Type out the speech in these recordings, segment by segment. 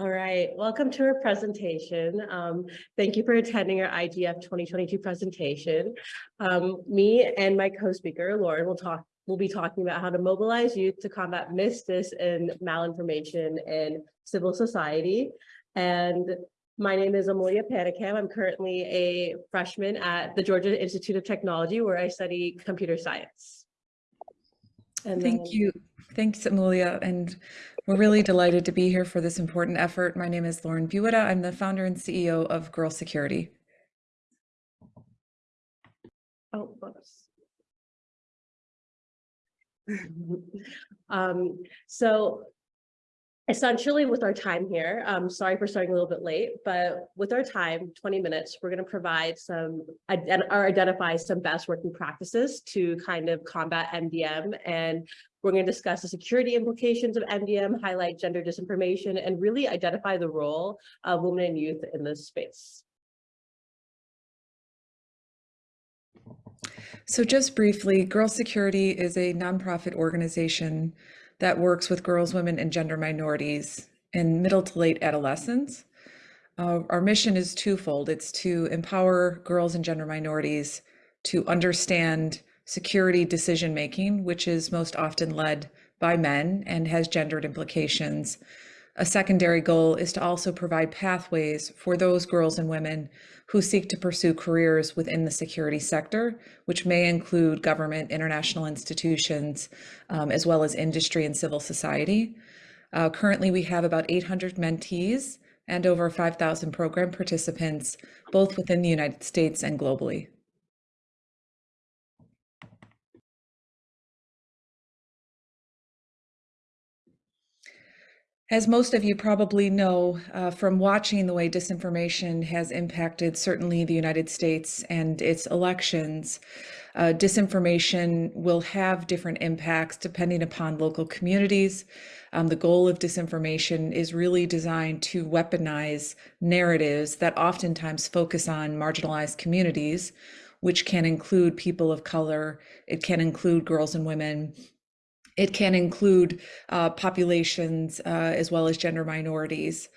All right, welcome to our presentation. Um, thank you for attending our IGF 2022 presentation. Um, me and my co-speaker, Lauren, will talk, We'll be talking about how to mobilize youth to combat misdis and malinformation in civil society. And my name is Amelia Panicam. I'm currently a freshman at the Georgia Institute of Technology where I study computer science. And Thank then... you. Thanks, Amelia. And we're really delighted to be here for this important effort. My name is Lauren Buitta. I'm the founder and CEO of Girl Security. Oh, whoops. um, so essentially with our time here, um, sorry for starting a little bit late, but with our time, 20 minutes, we're going to provide some or identify some best working practices to kind of combat MDM. And we're going to discuss the security implications of MDM, highlight gender disinformation, and really identify the role of women and youth in this space. So just briefly, Girl Security is a nonprofit organization that works with girls, women, and gender minorities in middle to late adolescence. Uh, our mission is twofold. It's to empower girls and gender minorities to understand security decision making, which is most often led by men and has gendered implications. A secondary goal is to also provide pathways for those girls and women who seek to pursue careers within the security sector, which may include government, international institutions, um, as well as industry and civil society. Uh, currently, we have about 800 mentees and over 5,000 program participants, both within the United States and globally. As most of you probably know uh, from watching the way disinformation has impacted certainly the United States and its elections, uh, disinformation will have different impacts depending upon local communities. Um, the goal of disinformation is really designed to weaponize narratives that oftentimes focus on marginalized communities, which can include people of color, it can include girls and women, it can include uh, populations uh, as well as gender minorities.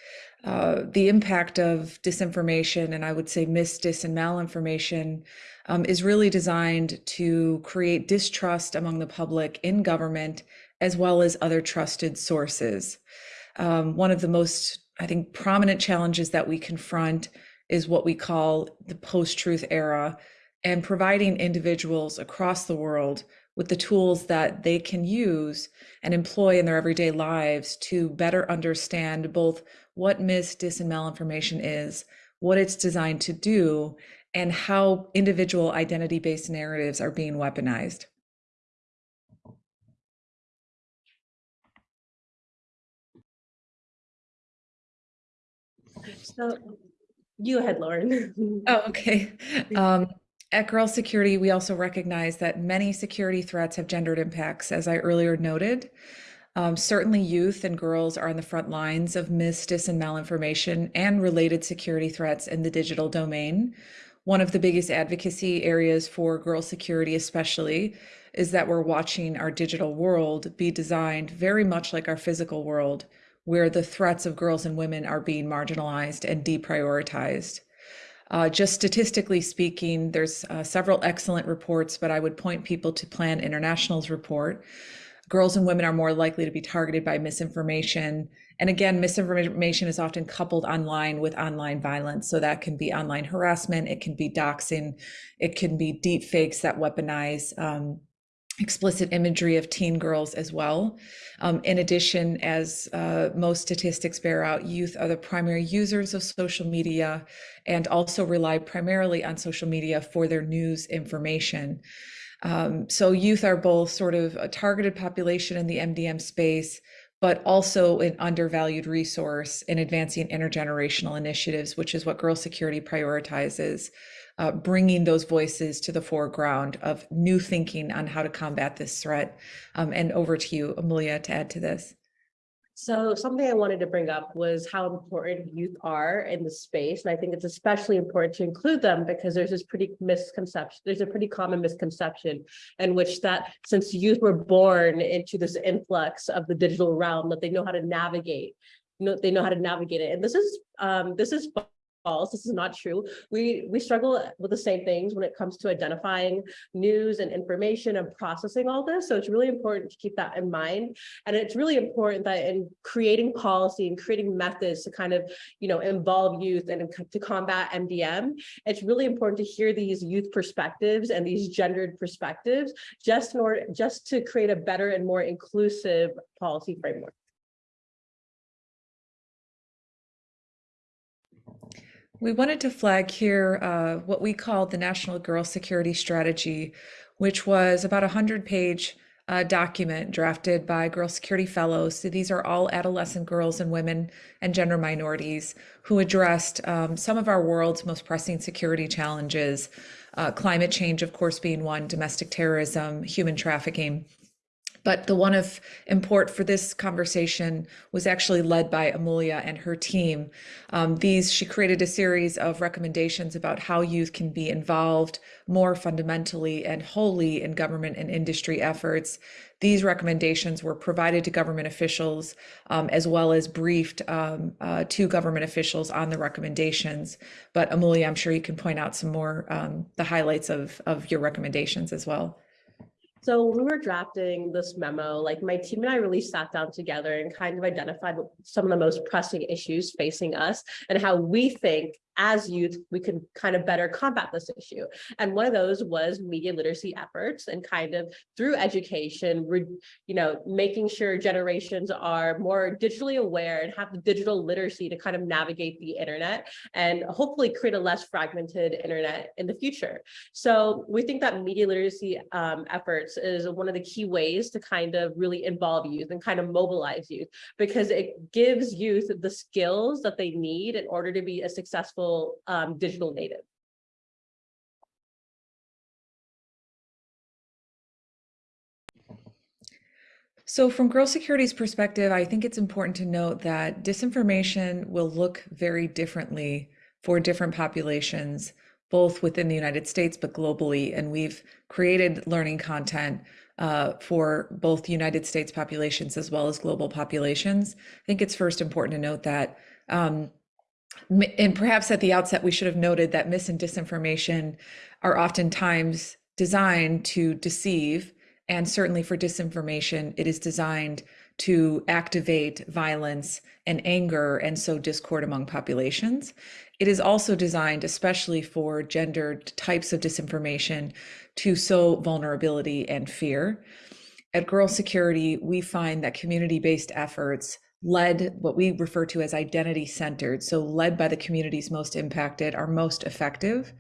Uh, the impact of disinformation and I would say misdis and malinformation um, is really designed to create distrust among the public in government as well as other trusted sources. Um, one of the most, I think, prominent challenges that we confront is what we call the post-truth era and providing individuals across the world with the tools that they can use and employ in their everyday lives to better understand both what mis, dis, and malinformation is, what it's designed to do, and how individual identity-based narratives are being weaponized. So you ahead, Lauren. oh, okay. Um, at Girl Security, we also recognize that many security threats have gendered impacts, as I earlier noted. Um, certainly youth and girls are on the front lines of misdis and malinformation and related security threats in the digital domain. One of the biggest advocacy areas for girl security especially is that we're watching our digital world be designed very much like our physical world, where the threats of girls and women are being marginalized and deprioritized. Uh, just statistically speaking, there's uh, several excellent reports, but I would point people to Plan International's report. Girls and women are more likely to be targeted by misinformation. And again, misinformation is often coupled online with online violence. So that can be online harassment, it can be doxing, it can be deep fakes that weaponize um, explicit imagery of teen girls as well. Um, in addition, as uh, most statistics bear out, youth are the primary users of social media and also rely primarily on social media for their news information. Um, so youth are both sort of a targeted population in the MDM space, but also an undervalued resource in advancing intergenerational initiatives, which is what Girl Security prioritizes uh, bringing those voices to the foreground of new thinking on how to combat this threat. Um, and over to you, Amelia, to add to this. So something I wanted to bring up was how important youth are in the space. And I think it's especially important to include them because there's this pretty misconception, there's a pretty common misconception in which that since youth were born into this influx of the digital realm, that they know how to navigate know, they know how to navigate it. And this is, um, this is false. This is not true. We, we struggle with the same things when it comes to identifying news and information and processing all this. So it's really important to keep that in mind. And it's really important that in creating policy and creating methods to kind of, you know, involve youth and to combat MDM, it's really important to hear these youth perspectives and these gendered perspectives just in order, just to create a better and more inclusive policy framework. We wanted to flag here uh, what we called the National Girl Security Strategy, which was about a 100 page uh, document drafted by Girl Security Fellows. So these are all adolescent girls and women and gender minorities who addressed um, some of our world's most pressing security challenges, uh, climate change, of course, being one, domestic terrorism, human trafficking. But the one of import for this conversation was actually led by Amelia and her team. Um, these, she created a series of recommendations about how youth can be involved more fundamentally and wholly in government and industry efforts. These recommendations were provided to government officials um, as well as briefed um, uh, to government officials on the recommendations. But Amelia, I'm sure you can point out some more um, the highlights of, of your recommendations as well. So when we were drafting this memo, like my team and I really sat down together and kind of identified some of the most pressing issues facing us and how we think as youth, we could kind of better combat this issue. And one of those was media literacy efforts and kind of through education, you know, making sure generations are more digitally aware and have the digital literacy to kind of navigate the internet and hopefully create a less fragmented internet in the future. So we think that media literacy um, efforts is one of the key ways to kind of really involve youth and kind of mobilize youth because it gives youth the skills that they need in order to be a successful successful um, digital native. So from Girl Security's perspective, I think it's important to note that disinformation will look very differently for different populations, both within the United States, but globally. And we've created learning content uh, for both United States populations as well as global populations. I think it's first important to note that um, and perhaps at the outset, we should have noted that mis and disinformation are oftentimes designed to deceive. And certainly for disinformation, it is designed to activate violence and anger and sow discord among populations. It is also designed, especially for gendered types of disinformation, to sow vulnerability and fear. At Girl Security, we find that community based efforts led what we refer to as identity centered. So, led by the communities most impacted are most effective.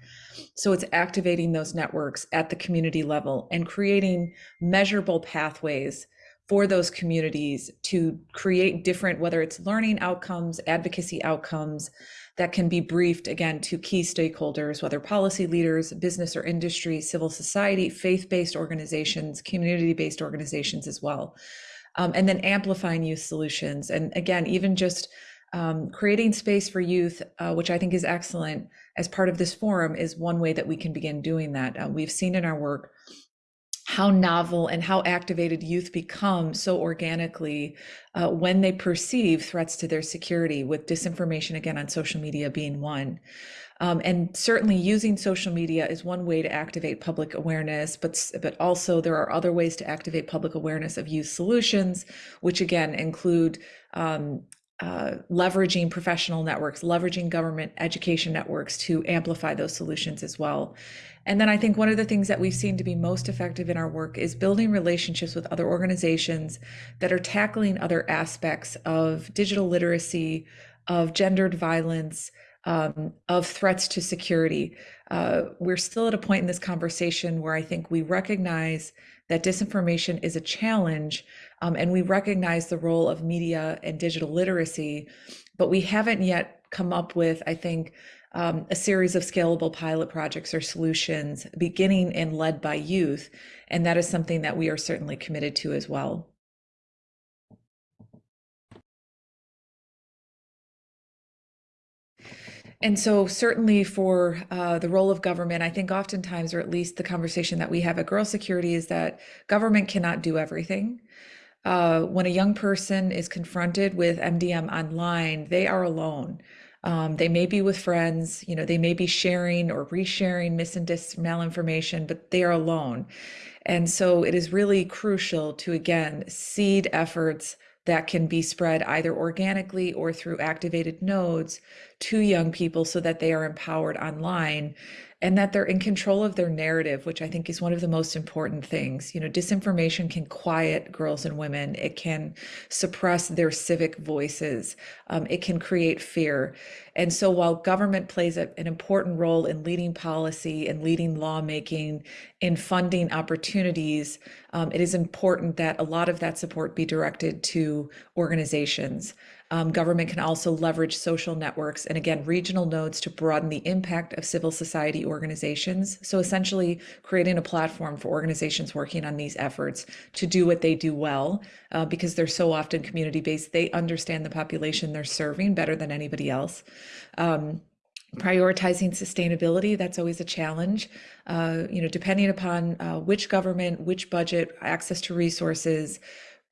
So, it's activating those networks at the community level and creating measurable pathways for those communities to create different, whether it's learning outcomes, advocacy outcomes that can be briefed again to key stakeholders, whether policy leaders, business or industry, civil society, faith based organizations, community based organizations as well um, and then amplifying youth solutions. And again, even just um, creating space for youth, uh, which I think is excellent as part of this forum, is one way that we can begin doing that. Uh, we've seen in our work how novel and how activated youth become so organically uh, when they perceive threats to their security, with disinformation again on social media being one. Um, and certainly using social media is one way to activate public awareness, but, but also there are other ways to activate public awareness of youth solutions, which again include um, uh, leveraging professional networks, leveraging government education networks to amplify those solutions as well. And then I think one of the things that we've seen to be most effective in our work is building relationships with other organizations that are tackling other aspects of digital literacy, of gendered violence, um, of threats to security. Uh, we're still at a point in this conversation where I think we recognize that disinformation is a challenge um, and we recognize the role of media and digital literacy, but we haven't yet come up with, I think, um, a series of scalable pilot projects or solutions beginning and led by youth. And that is something that we are certainly committed to as well. And so, certainly for uh, the role of government, I think oftentimes, or at least the conversation that we have at Girl Security, is that government cannot do everything. uh, when a young person is confronted with MDM online, they are alone. Um, they may be with friends, you know, they may be sharing or resharing mis and dis malinformation, but they are alone. And so it is really crucial to, again, seed efforts that can be spread either organically or through activated nodes to young people so that they are empowered online and that they're in control of their narrative, which I think is one of the most important things. You know, disinformation can quiet girls and women, it can suppress their civic voices, um, it can create fear. And so while government plays a, an important role in leading policy and leading lawmaking, in funding opportunities, um, it is important that a lot of that support be directed to organizations. Um, government can also leverage social networks and again, regional nodes to broaden the impact of civil society organizations. So essentially creating a platform for organizations working on these efforts to do what they do well, uh, because they're so often community-based, they understand the population they're serving better than anybody else. Um, prioritizing sustainability that's always a challenge uh, you know depending upon uh, which government which budget access to resources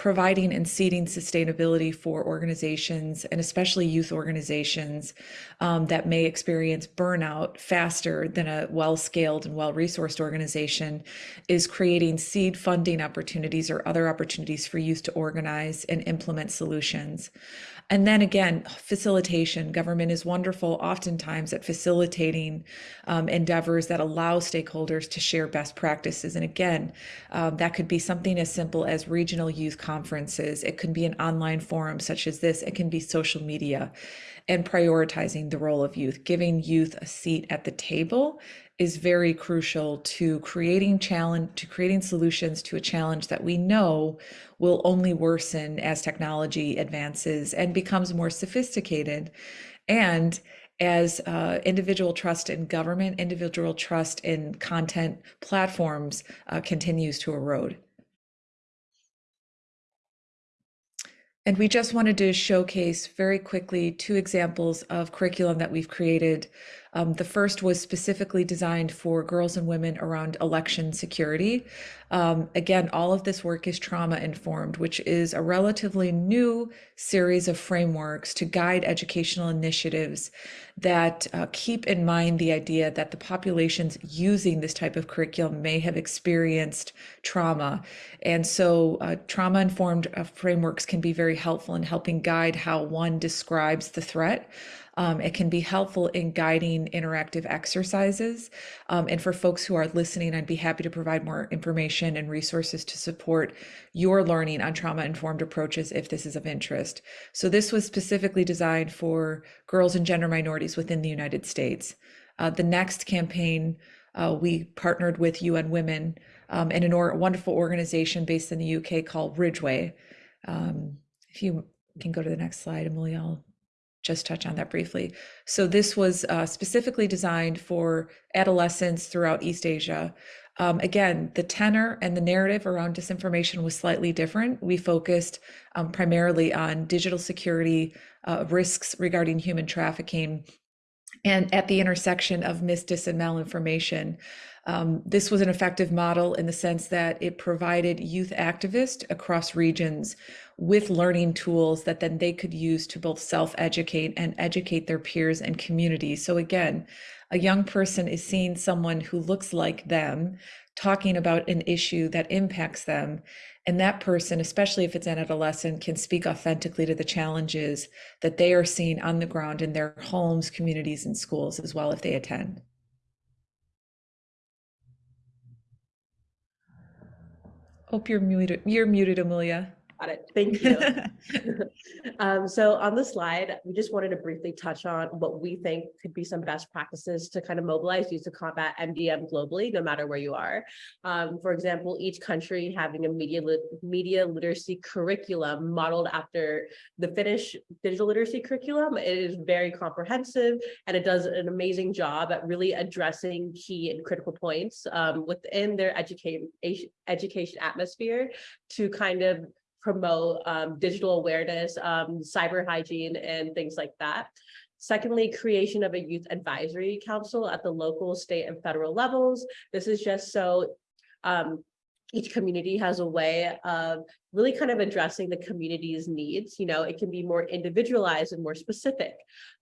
providing and seeding sustainability for organizations and especially youth organizations um, that may experience burnout faster than a well-scaled and well-resourced organization is creating seed funding opportunities or other opportunities for youth to organize and implement solutions. And then again, facilitation. Government is wonderful oftentimes at facilitating um, endeavors that allow stakeholders to share best practices. And again, um, that could be something as simple as regional youth conferences. It could be an online forum such as this. It can be social media and prioritizing the role of youth, giving youth a seat at the table is very crucial to creating challenge to creating solutions to a challenge that we know will only worsen as technology advances and becomes more sophisticated. And as uh, individual trust in government individual trust in content platforms uh, continues to erode. And we just wanted to showcase very quickly two examples of curriculum that we've created um, the first was specifically designed for girls and women around election security. Um, again, all of this work is trauma informed, which is a relatively new series of frameworks to guide educational initiatives that uh, keep in mind the idea that the populations using this type of curriculum may have experienced trauma. And so uh, trauma informed uh, frameworks can be very helpful in helping guide how one describes the threat. Um, it can be helpful in guiding interactive exercises. Um, and for folks who are listening, I'd be happy to provide more information and resources to support your learning on trauma-informed approaches if this is of interest. So this was specifically designed for girls and gender minorities within the United States. Uh, the next campaign, uh, we partnered with UN Women um, and a wonderful organization based in the UK called Ridgeway. Um, if you can go to the next slide, Amelia, I'll just touch on that briefly. So this was uh, specifically designed for adolescents throughout East Asia. Um, again, the tenor and the narrative around disinformation was slightly different. We focused um, primarily on digital security, uh, risks regarding human trafficking, and at the intersection of mis, dis, and malinformation. Um, this was an effective model in the sense that it provided youth activists across regions with learning tools that then they could use to both self-educate and educate their peers and communities. So again, a young person is seeing someone who looks like them talking about an issue that impacts them. And that person, especially if it's an adolescent, can speak authentically to the challenges that they are seeing on the ground in their homes, communities, and schools as well if they attend. Hope you're muted. You're muted, Amelia. Got it. Thank you. um, so on the slide, we just wanted to briefly touch on what we think could be some best practices to kind of mobilize youth to combat MDM globally, no matter where you are. Um, for example, each country having a media lit media literacy curriculum modeled after the Finnish digital literacy curriculum. It is very comprehensive and it does an amazing job at really addressing key and critical points um, within their education education atmosphere to kind of promote um, digital awareness, um, cyber hygiene, and things like that. Secondly, creation of a youth advisory council at the local, state, and federal levels. This is just so um, each community has a way of really kind of addressing the community's needs. You know, it can be more individualized and more specific.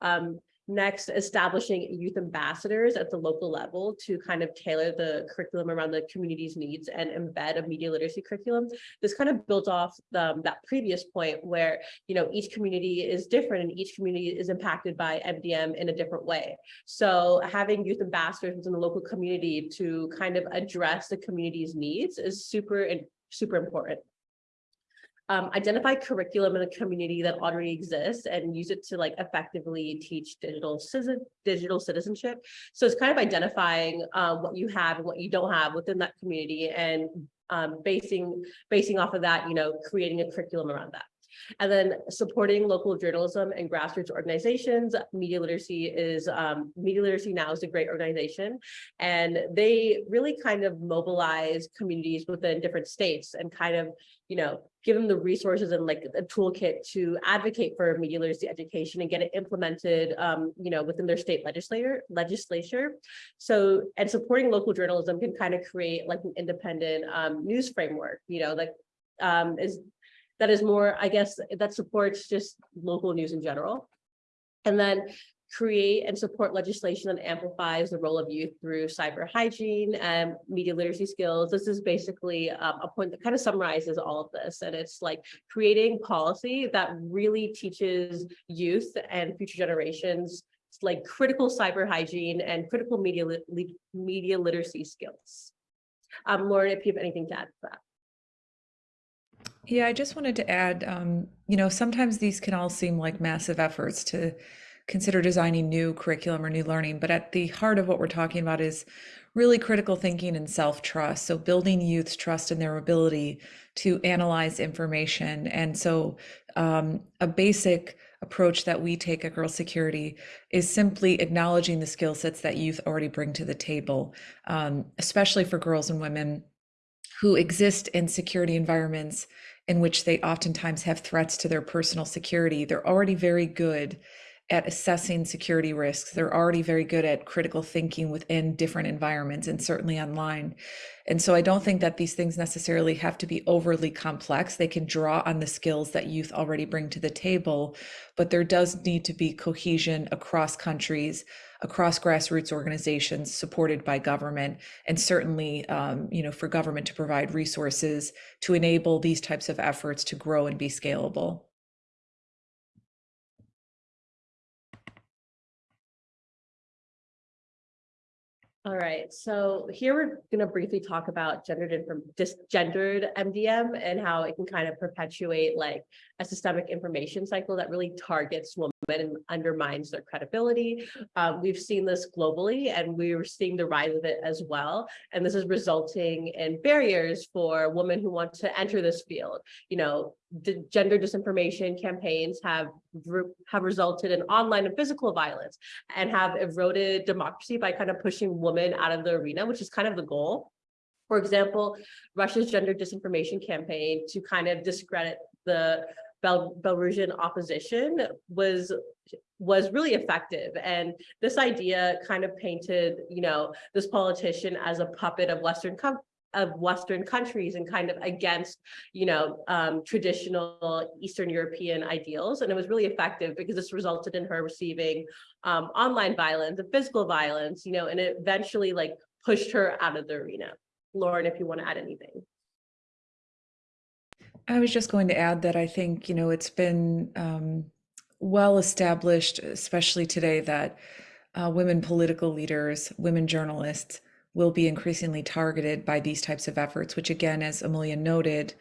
Um, Next, establishing youth ambassadors at the local level to kind of tailor the curriculum around the community's needs and embed a media literacy curriculum. This kind of built off the, that previous point where, you know, each community is different and each community is impacted by MDM in a different way. So having youth ambassadors within the local community to kind of address the community's needs is super, and super important um, identify curriculum in the community that already exists and use it to like effectively teach digital digital citizenship. So it's kind of identifying um, what you have and what you don't have within that community and um, basing basing off of that, you know, creating a curriculum around that. And then supporting local journalism and grassroots organizations. Media Literacy is, um, Media Literacy Now is a great organization. And they really kind of mobilize communities within different states and kind of, you know, give them the resources and like a toolkit to advocate for media literacy education and get it implemented, um, you know, within their state legislator legislature. So, and supporting local journalism can kind of create like an independent um, news framework, you know, like um, is that is more, I guess, that supports just local news in general. And then create and support legislation that amplifies the role of youth through cyber hygiene and media literacy skills. This is basically um, a point that kind of summarizes all of this. And it's like creating policy that really teaches youth and future generations like critical cyber hygiene and critical media, li media literacy skills. Um, Lauren, if you have anything to add to that. Yeah, I just wanted to add, um, you know, sometimes these can all seem like massive efforts to consider designing new curriculum or new learning, but at the heart of what we're talking about is really critical thinking and self-trust. So building youth's trust in their ability to analyze information. And so um, a basic approach that we take at Girl Security is simply acknowledging the skill sets that youth already bring to the table, um, especially for girls and women who exist in security environments in which they oftentimes have threats to their personal security. They're already very good at assessing security risks. They're already very good at critical thinking within different environments and certainly online. And so I don't think that these things necessarily have to be overly complex. They can draw on the skills that youth already bring to the table, but there does need to be cohesion across countries, across grassroots organizations supported by government, and certainly, um, you know, for government to provide resources to enable these types of efforts to grow and be scalable. All right, so here we're going to briefly talk about gendered and gendered MDM and how it can kind of perpetuate like a systemic information cycle that really targets women and undermines their credibility. Um, we've seen this globally and we're seeing the rise of it as well. And this is resulting in barriers for women who want to enter this field. You know, gender disinformation campaigns have have resulted in online and physical violence and have eroded democracy by kind of pushing women out of the arena, which is kind of the goal. For example, Russia's gender disinformation campaign to kind of discredit the Bel Belarusian opposition was was really effective. And this idea kind of painted, you know, this politician as a puppet of Western of Western countries and kind of against, you know, um, traditional Eastern European ideals. And it was really effective because this resulted in her receiving um, online violence and physical violence, you know, and it eventually like pushed her out of the arena. Lauren, if you want to add anything. I was just going to add that I think, you know, it's been um, well established, especially today, that uh, women political leaders, women journalists, will be increasingly targeted by these types of efforts, which again, as Amelia noted,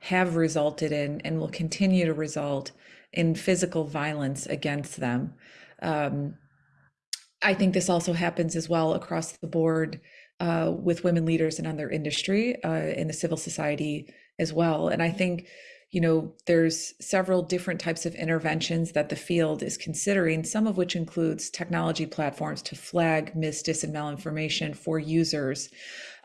have resulted in and will continue to result in physical violence against them. Um, I think this also happens as well across the board uh, with women leaders in other industry, uh, in the civil society as well. And I think, you know, there's several different types of interventions that the field is considering, some of which includes technology platforms to flag mis, dis, and malinformation for users.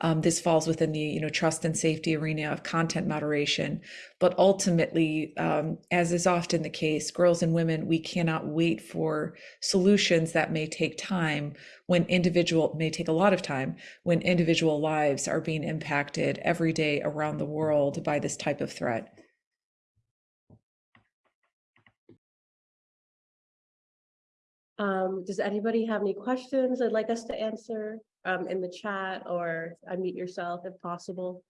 Um, this falls within the you know trust and safety arena of content moderation. But ultimately, um, as is often the case, girls and women, we cannot wait for solutions that may take time when individual may take a lot of time when individual lives are being impacted every day around the world by this type of threat. Um, does anybody have any questions they'd like us to answer um, in the chat or unmute yourself if possible?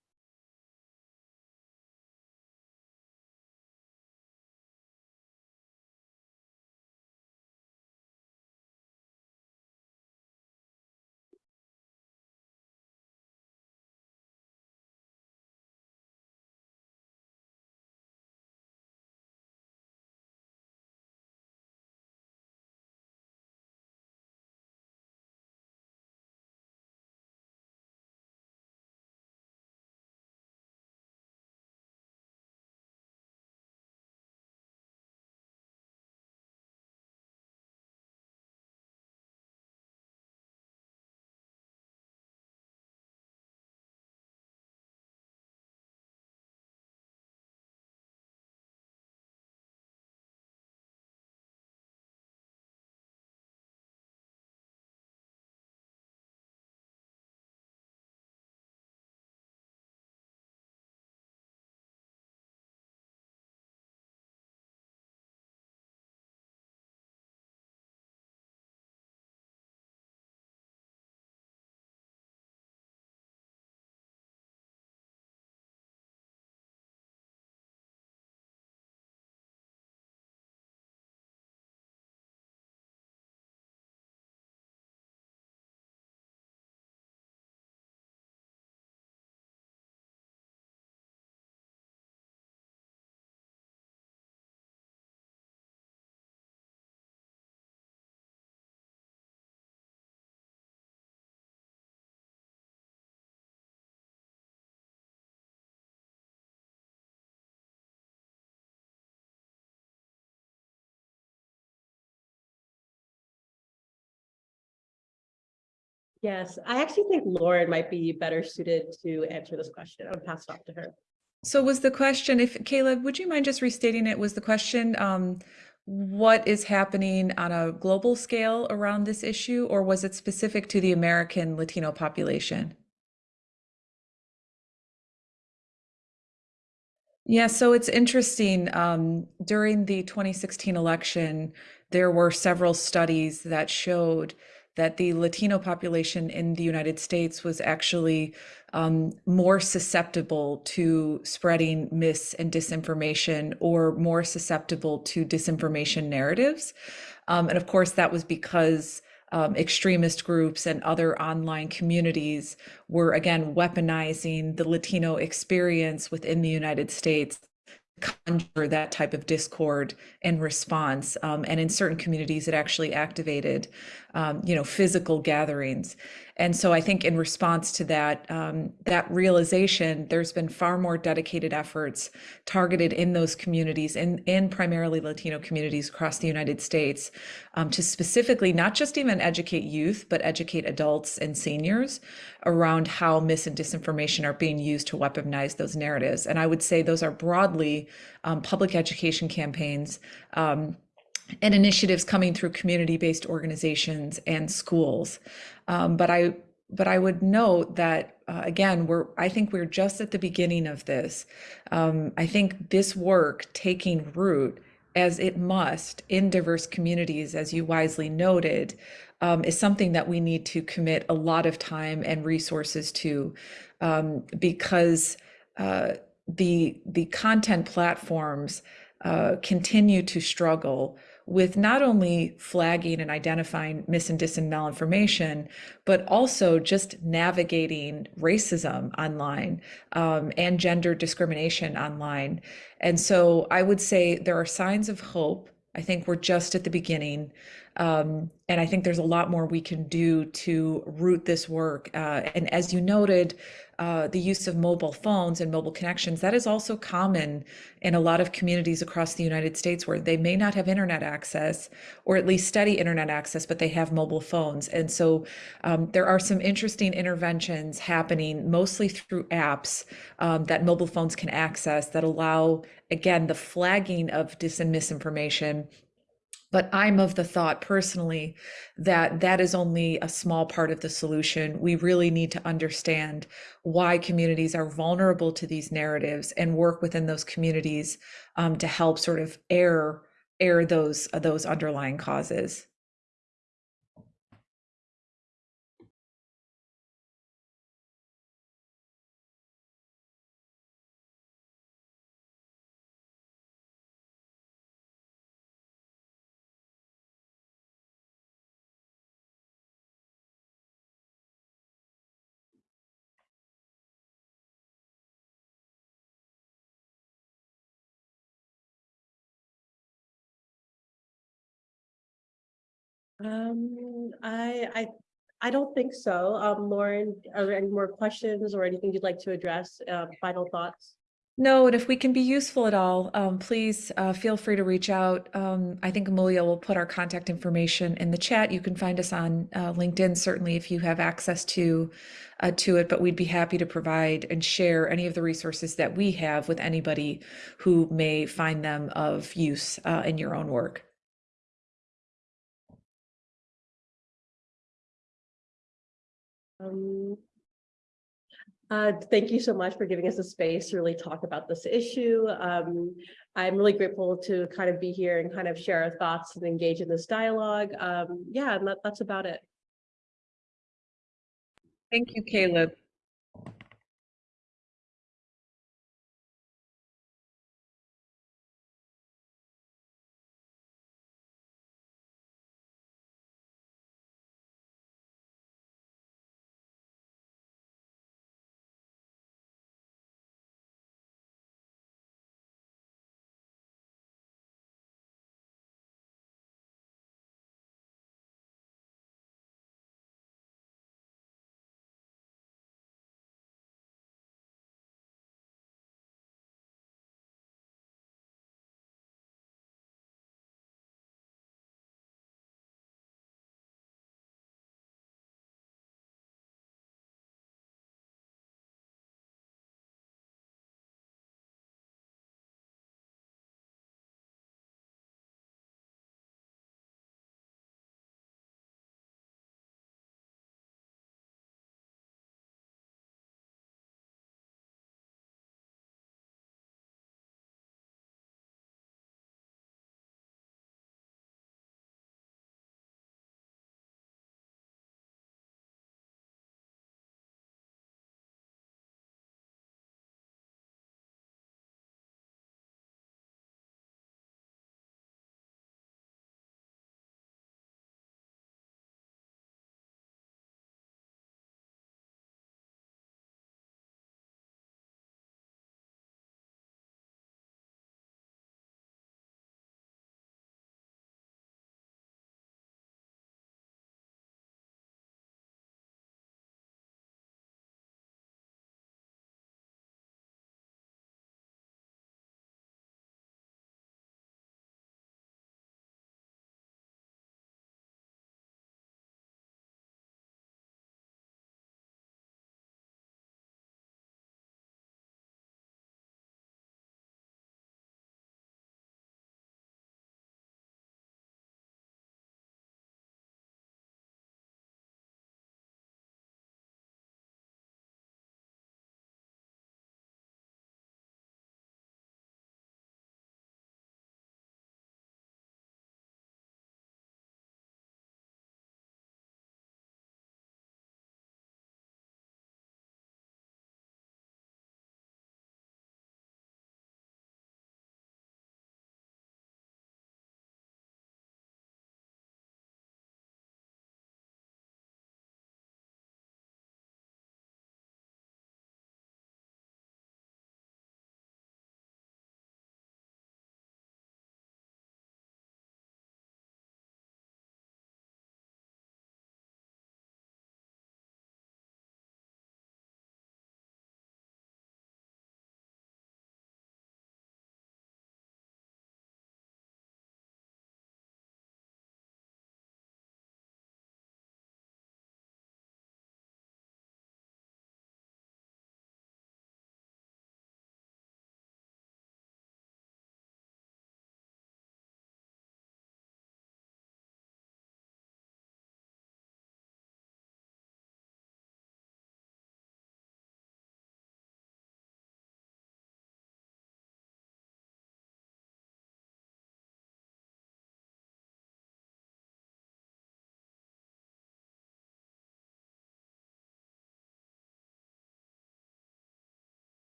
Yes, I actually think Lauren might be better suited to answer this question. I'll pass it off to her. So was the question, if Caleb, would you mind just restating it? Was the question, um, what is happening on a global scale around this issue, or was it specific to the American Latino population? Yeah, so it's interesting. Um, during the 2016 election, there were several studies that showed that the Latino population in the United States was actually um, more susceptible to spreading mis and disinformation or more susceptible to disinformation narratives. Um, and of course, that was because um, extremist groups and other online communities were again weaponizing the Latino experience within the United States to conjure that type of discord and response. Um, and in certain communities, it actually activated, um, you know, physical gatherings. And so I think in response to that, um, that realization, there's been far more dedicated efforts targeted in those communities, in, in primarily Latino communities across the United States, um, to specifically not just even educate youth, but educate adults and seniors around how mis and disinformation are being used to weaponize those narratives. And I would say those are broadly um, public education campaigns um, and initiatives coming through community-based organizations and schools. Um, but I but I would note that uh, again, we're I think we're just at the beginning of this. Um, I think this work taking root as it must in diverse communities, as you wisely noted, um, is something that we need to commit a lot of time and resources to, um, because uh, the the content platforms uh, continue to struggle with not only flagging and identifying mis and dis and malinformation, but also just navigating racism online um, and gender discrimination online. And so I would say there are signs of hope. I think we're just at the beginning. Um, and I think there's a lot more we can do to root this work. Uh, and as you noted, uh, the use of mobile phones and mobile connections, that is also common in a lot of communities across the United States where they may not have internet access or at least steady internet access, but they have mobile phones. And so um, there are some interesting interventions happening mostly through apps um, that mobile phones can access that allow, again, the flagging of dis and misinformation but I'm of the thought personally that that is only a small part of the solution. We really need to understand why communities are vulnerable to these narratives and work within those communities um, to help sort of air air those uh, those underlying causes. Um, I, I, I don't think so. Um, Lauren, are there any more questions or anything you'd like to address? Uh, final thoughts? No, and if we can be useful at all, um, please uh, feel free to reach out. Um, I think Amelia will put our contact information in the chat. You can find us on uh, LinkedIn, certainly if you have access to uh, to it. But we'd be happy to provide and share any of the resources that we have with anybody who may find them of use uh, in your own work. Um, uh, thank you so much for giving us a space to really talk about this issue. Um, I'm really grateful to kind of be here and kind of share our thoughts and engage in this dialogue. Um, yeah, and that, that's about it. Thank you, Caleb.